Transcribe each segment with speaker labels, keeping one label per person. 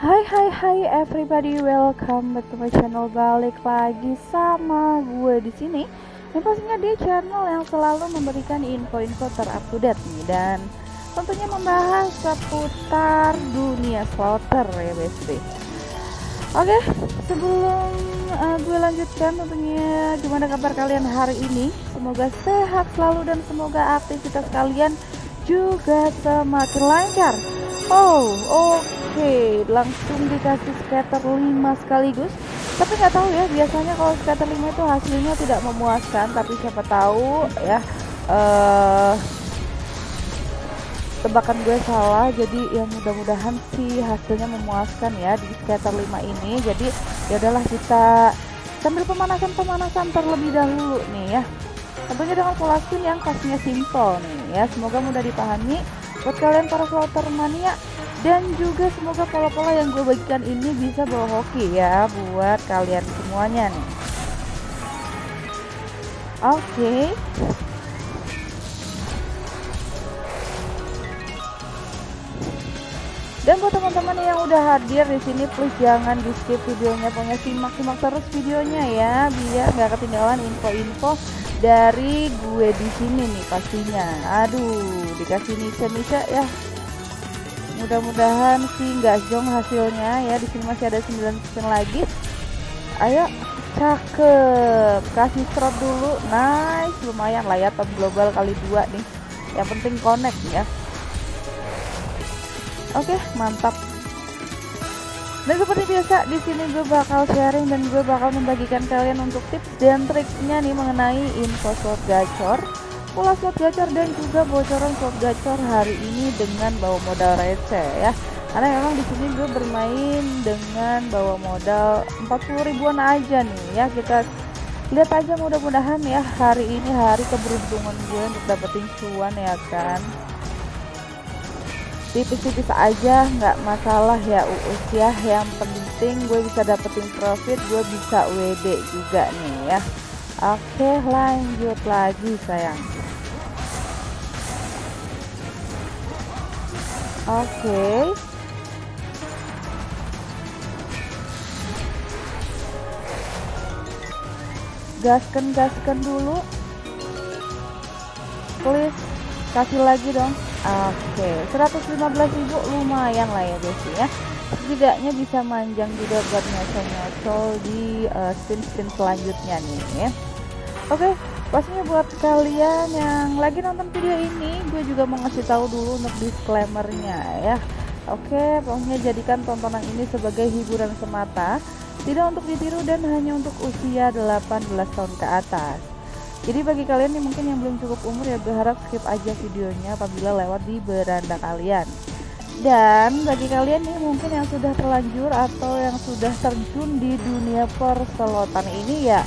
Speaker 1: Hai hai hai everybody, welcome back to my channel. Balik lagi sama gue di sini. Yang pastinya di channel yang selalu memberikan info-info terupdate nih dan tentunya membahas seputar dunia slaughter ya besti. Oke, sebelum uh, gue lanjutkan tentunya gimana kabar kalian hari ini? Semoga sehat selalu dan semoga aktivitas kalian juga semakin lancar. Oh, oke, okay. Langsung dikasih scatter 5 sekaligus. Tapi nggak tahu ya, biasanya kalau scatter 5 itu hasilnya tidak memuaskan, tapi siapa tahu ya uh, tebakan gue salah jadi ya mudah-mudahan sih hasilnya memuaskan ya di scatter 5 ini. Jadi ya udahlah kita sambil pemanasan-pemanasan terlebih dahulu nih ya. Tentunya dengan pola spin yang pastinya simple nih ya. Semoga mudah dipahami buat kalian para slaughter mania dan juga semoga pola-pola yang gue bagikan ini bisa bawa hoki ya buat kalian semuanya nih oke okay. Dan buat teman-teman yang udah hadir di sini, please jangan di skip videonya, pokoknya simak-simak terus videonya ya, biar nggak ketinggalan info-info dari gue di sini nih pastinya. Aduh, dikasih nice-nice ya. Mudah-mudahan sih nggak jong hasilnya ya. Di sini masih ada 9 spin lagi. Ayo, cakep. Kasih strop dulu, nice, lumayan lah ya top global kali dua nih. Yang penting connect ya. Oke, mantap. Dan seperti biasa, di sini gue bakal sharing dan gue bakal membagikan kalian untuk tips dan triknya nih mengenai info slot gacor, pola slot gacor dan juga bocoran slot gacor hari ini dengan bawa modal receh ya. Karena memang di sini gue bermain dengan bawa modal 40 ribuan aja nih ya. Kita lihat aja mudah-mudahan ya hari ini hari keberuntungan gue untuk dapetin cuan ya kan tipis-tipis aja nggak masalah ya uus ya yang penting gue bisa dapetin profit gue bisa WD juga nih ya oke lanjut lagi sayang oke gaskan gaskan dulu please kasih lagi dong Oke, okay. 115.000 lumayan lah ya guys ya. Setidaknya bisa manjang juga buat nyocol-nyocol di uh, spin-spin selanjutnya nih ya. Oke, pastinya buat kalian yang lagi nonton video ini, gue juga mau ngasih tahu dulu untuk disclaimernya ya. Oke, pokoknya jadikan tontonan ini sebagai hiburan semata, tidak untuk ditiru dan hanya untuk usia 18 tahun ke atas. Jadi bagi kalian yang mungkin yang belum cukup umur ya berharap skip aja videonya apabila lewat di beranda kalian. Dan bagi kalian nih mungkin yang sudah terlanjur atau yang sudah terjun di dunia perselotan ini ya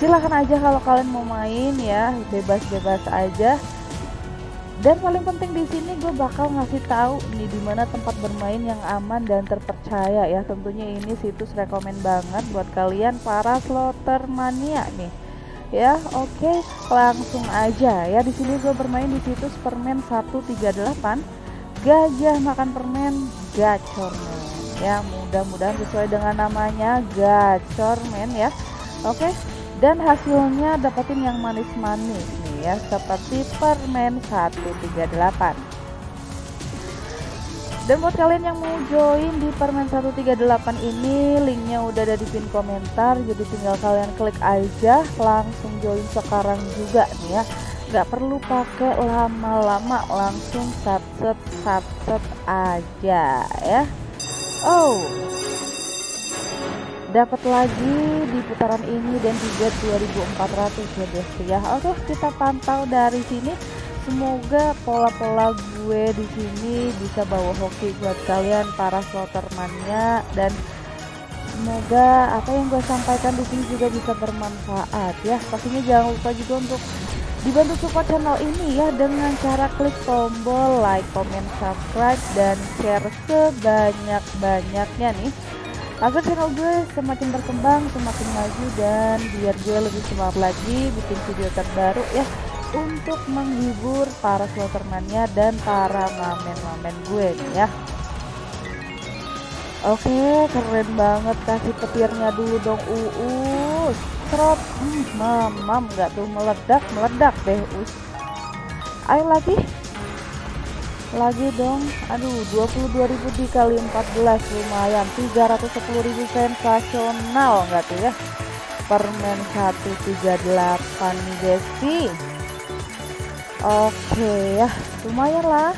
Speaker 1: silahkan aja kalau kalian mau main ya bebas-bebas aja. Dan paling penting di sini gue bakal ngasih tahu nih di mana tempat bermain yang aman dan terpercaya ya. Tentunya ini situs rekomend banget buat kalian para slotter mania nih ya oke okay, langsung aja ya di sini gue bermain di situs permen 138 gajah makan permen gacormen ya mudah-mudahan sesuai dengan namanya gacormen ya oke okay. Dan hasilnya dapetin yang manis-manis nih ya seperti permen 138 dan buat kalian yang mau join di permen 138 ini linknya udah ada di pin komentar jadi tinggal kalian klik aja langsung join sekarang juga nih ya. Nggak perlu pakai lama-lama langsung subset subset aja ya. Oh dapat lagi di putaran ini dan juga 2400 ya guys ya oke kita pantau dari sini. Semoga pola-pola gue di sini bisa bawa hoki buat kalian para slotermania dan semoga apa yang gue sampaikan di sini juga bisa bermanfaat ya. Pastinya jangan lupa juga untuk dibantu support channel ini ya dengan cara klik tombol like, comment, subscribe dan share sebanyak-banyaknya nih agar channel gue semakin berkembang, semakin maju dan biar gue lebih semangat lagi bikin video terbaru ya untuk menghibur para slotermania dan para mamen-mamen gue nih ya Oke, keren banget kasih petirnya dulu dong uus. Serot, hmm, mamam nggak tuh meledak, meledak deh us. Ayo lagi, lagi dong. Aduh, 22.000 dikali 14 lumayan. 310.000 sensasional nggak tuh ya? Permen 138 nih Desi. Oke ya, lumayan lah.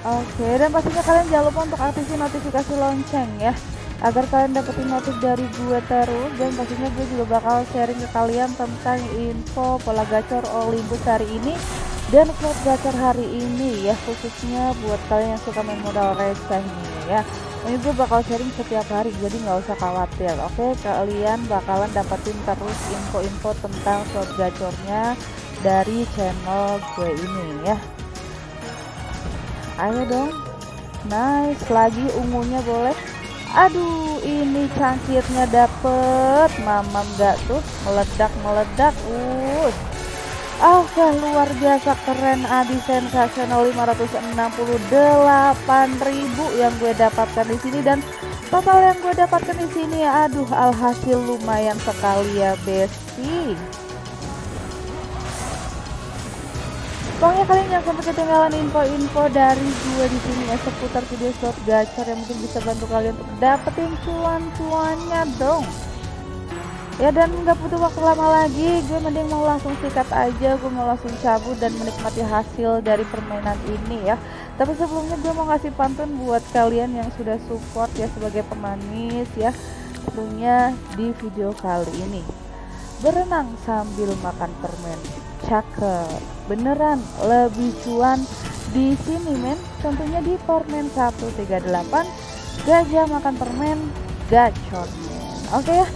Speaker 1: Oke, dan pastinya kalian jangan lupa untuk aktifin notifikasi lonceng ya agar kalian dapetin notif dari gue terus dan pastinya gue juga bakal sharing ke kalian tentang info pola gacor Olympus hari ini dan slot gacor hari ini ya khususnya buat kalian yang suka main modal receh nih ya. Ini gue bakal sharing setiap hari jadi nggak usah khawatir oke? Kalian bakalan dapetin terus info-info tentang slot gacornya dari channel gue ini ya. Ayo dong nice. Lagi ungunya boleh? Aduh ini cangkirnya dapet. Mamam gak tuh meledak meledak uh Oh, luar biasa keren Adi sensasional 568.000 yang gue dapatkan di sini dan total yang gue dapatkan di sini ya aduh alhasil lumayan sekali ya Besti. Pokoknya kalian jangan sampai ketinggalan info-info dari gue di sini ya seputar video slot gacor yang mungkin bisa bantu kalian untuk dapetin cuan-cuannya dong. Ya dan nggak butuh waktu lama lagi, gue mending mau langsung sikat aja, gue mau langsung cabut dan menikmati hasil dari permainan ini ya. Tapi sebelumnya gue mau ngasih pantun buat kalian yang sudah support ya sebagai pemanis ya, tentunya di video kali ini. Berenang sambil makan permen. Cakep. Beneran lebih cuan di sini men. Tentunya di permen 138 gajah makan permen gacor men. Oke ya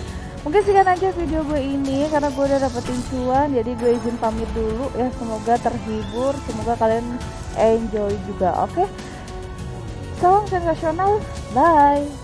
Speaker 1: mungkin sekian aja video gue ini karena gue udah dapetin cuan jadi gue izin pamit dulu ya. Semoga terhibur semoga kalian enjoy juga oke? Salam sensasional bye